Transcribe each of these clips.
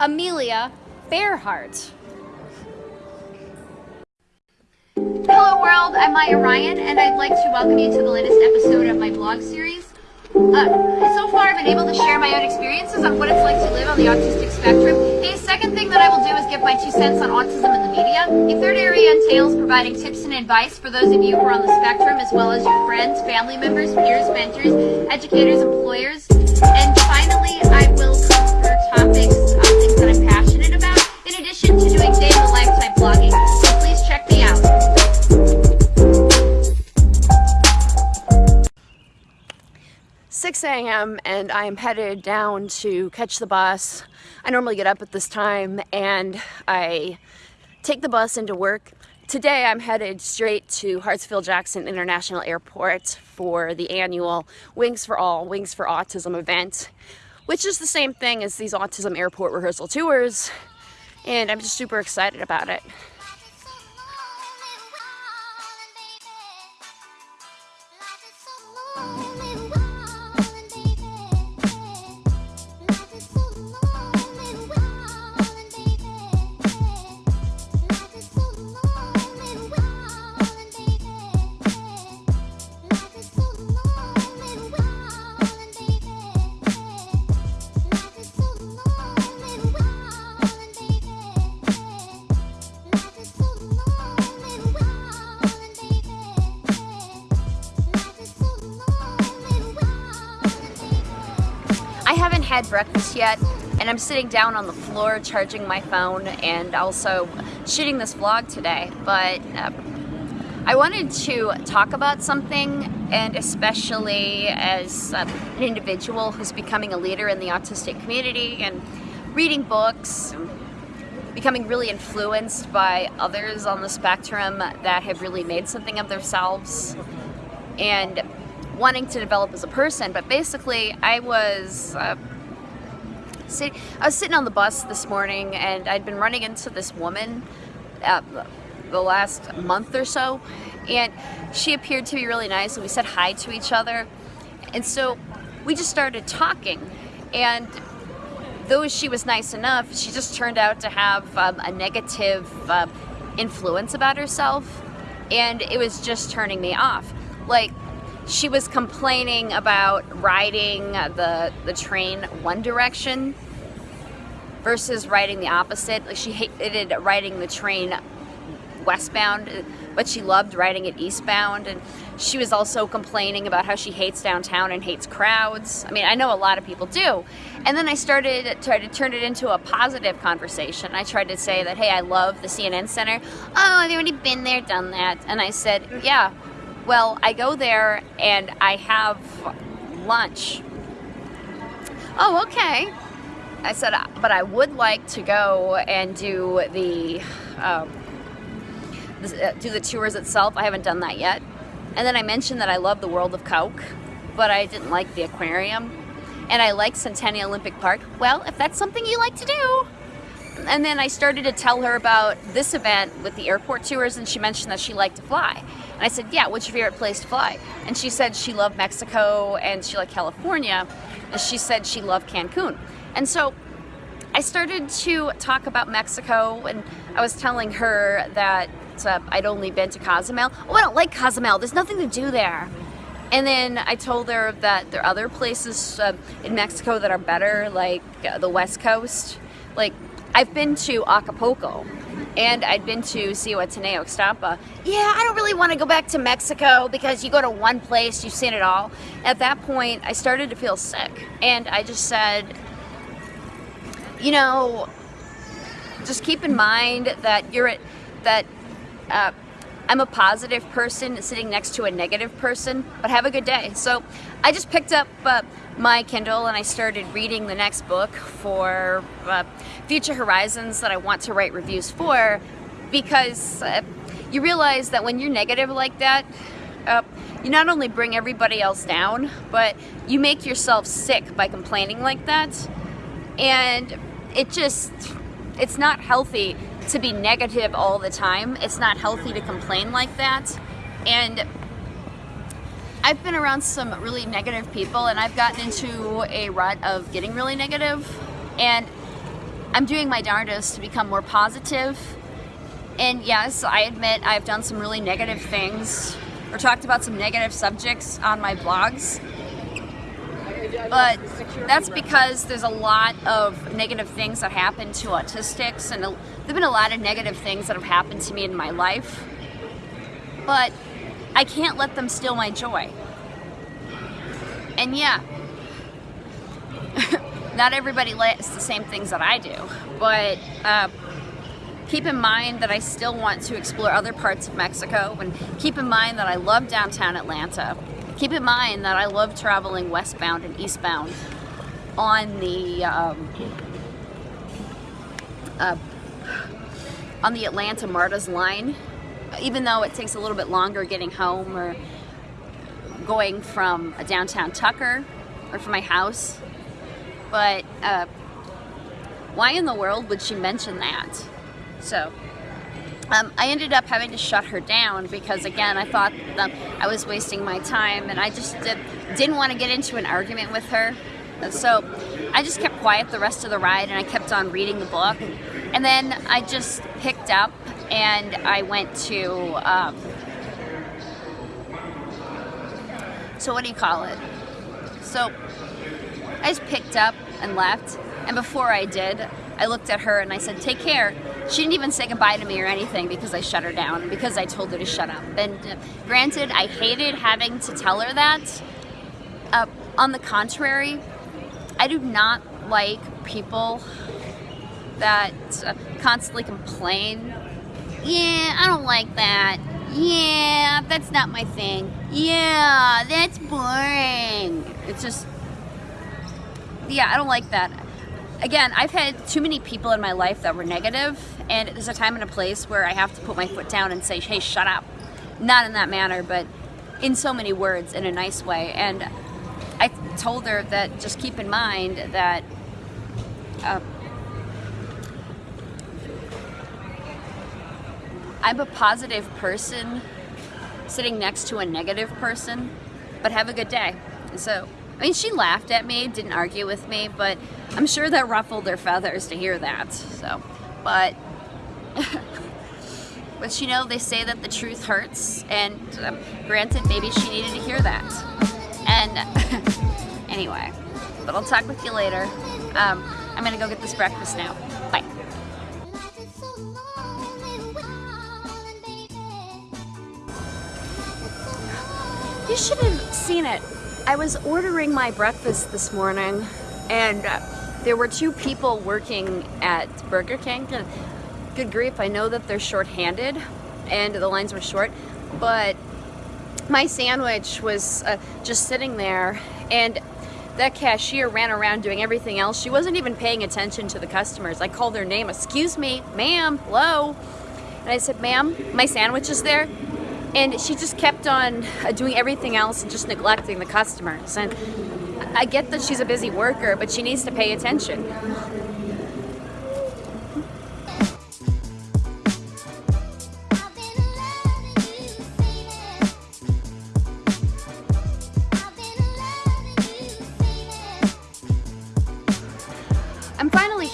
Amelia Fairhart. Hello world, I'm Maya Ryan and I'd like to welcome you to the latest episode of my blog series. Uh, so far I've been able to share my own experiences on what it's like to live on the autistic spectrum. The second thing that I will do is give my two cents on autism in the media. The third area entails providing tips and advice for those of you who are on the spectrum as well as your friends, family members, peers, mentors, educators, employers. And finally, I will cover topics, I'm passionate about, in addition to doing day-in-the-life type blogging. So please check me out. 6 a.m. and I am headed down to catch the bus. I normally get up at this time and I take the bus into work. Today I'm headed straight to Hartsfield-Jackson International Airport for the annual Wings for All, Wings for Autism event, which is the same thing as these autism airport rehearsal tours and I'm just super excited about it. Haven't had breakfast yet and I'm sitting down on the floor charging my phone and also shooting this vlog today but uh, I wanted to talk about something and especially as uh, an individual who's becoming a leader in the autistic community and reading books becoming really influenced by others on the spectrum that have really made something of themselves and wanting to develop as a person, but basically I was uh, sit I was sitting on the bus this morning and I'd been running into this woman uh, the last month or so and she appeared to be really nice and we said hi to each other. And so we just started talking and though she was nice enough she just turned out to have um, a negative uh, influence about herself and it was just turning me off. Like she was complaining about riding the, the train one direction versus riding the opposite. Like she hated riding the train westbound, but she loved riding it eastbound. And she was also complaining about how she hates downtown and hates crowds. I mean, I know a lot of people do. And then I started try to turn it into a positive conversation. I tried to say that, hey, I love the CNN Center. Oh, I've already been there, done that. And I said, yeah, well, I go there and I have lunch. Oh, okay. I said, but I would like to go and do the, um, do the tours itself. I haven't done that yet. And then I mentioned that I love the World of Coke, but I didn't like the aquarium. And I like Centennial Olympic Park. Well, if that's something you like to do, and then I started to tell her about this event with the airport tours and she mentioned that she liked to fly. And I said, yeah, what's your favorite place to fly? And she said she loved Mexico and she liked California. And she said she loved Cancun. And so I started to talk about Mexico and I was telling her that uh, I'd only been to Cozumel. Oh, I don't like Cozumel. There's nothing to do there. And then I told her that there are other places uh, in Mexico that are better, like uh, the West Coast. Like I've been to Acapulco and I'd been to Zihuatanejo, Ixtapa. Yeah, I don't really want to go back to Mexico because you go to one place, you've seen it all. At that point, I started to feel sick and I just said, you know, just keep in mind that you're at, that uh, I'm a positive person sitting next to a negative person, but have a good day. So I just picked up uh, my Kindle and I started reading the next book for uh, Future Horizons that I want to write reviews for because uh, you realize that when you're negative like that, uh, you not only bring everybody else down, but you make yourself sick by complaining like that. And it just, it's not healthy to be negative all the time. It's not healthy to complain like that. And I've been around some really negative people and I've gotten into a rut of getting really negative and I'm doing my darndest to become more positive. And yes, I admit I've done some really negative things or talked about some negative subjects on my blogs. But that's because there's a lot of negative things that happen to autistics, and there have been a lot of negative things that have happened to me in my life. But I can't let them steal my joy. And yeah, not everybody likes the same things that I do, but uh, keep in mind that I still want to explore other parts of Mexico and keep in mind that I love downtown Atlanta. Keep in mind that I love traveling westbound and eastbound on the um, uh, on the Atlanta MARTA's line, even though it takes a little bit longer getting home or going from a downtown Tucker or from my house. But uh, why in the world would she mention that? So um, I ended up having to shut her down because again I thought I was wasting my time and I just did, didn't want to get into an argument with her. So I just kept quiet the rest of the ride and I kept on reading the book. And then I just picked up and I went to um, so what do you call it? So I just picked up and left. And before I did, I looked at her and I said, take care. She didn't even say goodbye to me or anything because I shut her down because I told her to shut up. And uh, granted, I hated having to tell her that. Uh, on the contrary, I do not like people that uh, constantly complain. Yeah, I don't like that. Yeah, that's not my thing. Yeah, that's boring. It's just, yeah, I don't like that. Again, I've had too many people in my life that were negative, and there's a time and a place where I have to put my foot down and say, hey, shut up. Not in that manner, but in so many words, in a nice way. And I told her that just keep in mind that uh, I'm a positive person sitting next to a negative person, but have a good day. So, I mean, she laughed at me, didn't argue with me, but I'm sure that ruffled their feathers to hear that. So, but, but you know, they say that the truth hurts, and um, granted, maybe she needed to hear that. And anyway, but I'll talk with you later. Um, I'm gonna go get this breakfast now. Bye. You should have seen it. I was ordering my breakfast this morning and uh, there were two people working at Burger King. Good grief, I know that they're short-handed and the lines were short, but my sandwich was uh, just sitting there and that cashier ran around doing everything else. She wasn't even paying attention to the customers. I called their name, excuse me, ma'am, hello. And I said, ma'am, my sandwich is there. And she just kept on uh, doing everything else and just neglecting the customers. And I get that she's a busy worker, but she needs to pay attention.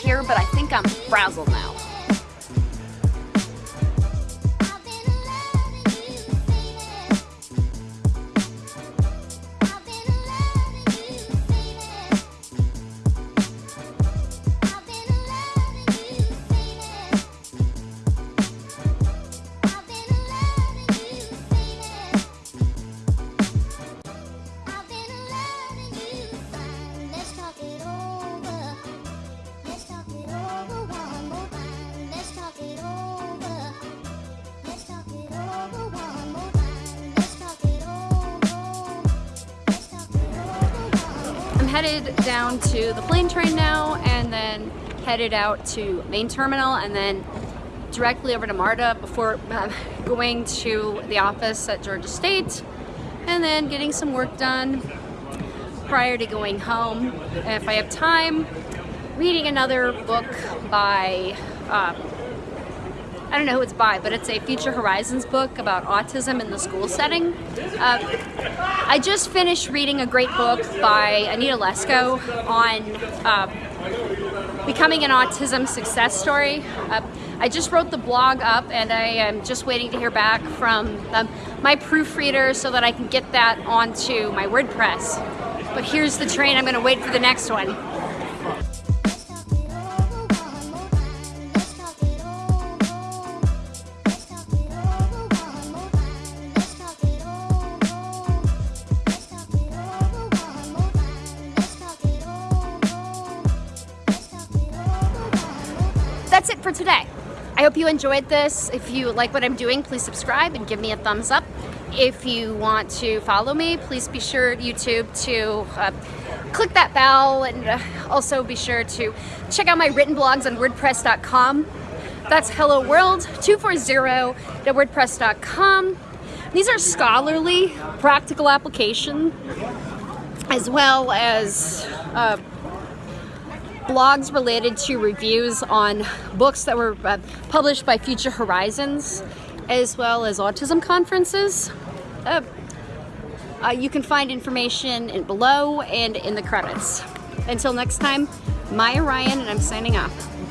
Here, but I think I'm frazzled now. Headed down to the plane train now and then headed out to main terminal and then directly over to MARTA before uh, going to the office at Georgia State and then getting some work done prior to going home. if I have time, reading another book by uh, I don't know who it's by, but it's a Future Horizons book about autism in the school setting. Uh, I just finished reading a great book by Anita Lesko on uh, becoming an autism success story. Uh, I just wrote the blog up and I am just waiting to hear back from um, my proofreader so that I can get that onto my WordPress. But here's the train, I'm gonna wait for the next one. That's it for today. I hope you enjoyed this. If you like what I'm doing, please subscribe and give me a thumbs up. If you want to follow me, please be sure YouTube to uh, click that bell and uh, also be sure to check out my written blogs on wordpress.com. That's hello world 240.wordpress.com. These are scholarly practical application as well as uh, blogs related to reviews on books that were uh, published by Future Horizons, as well as autism conferences. Uh, uh, you can find information in below and in the credits. Until next time, Maya Ryan, and I'm signing off.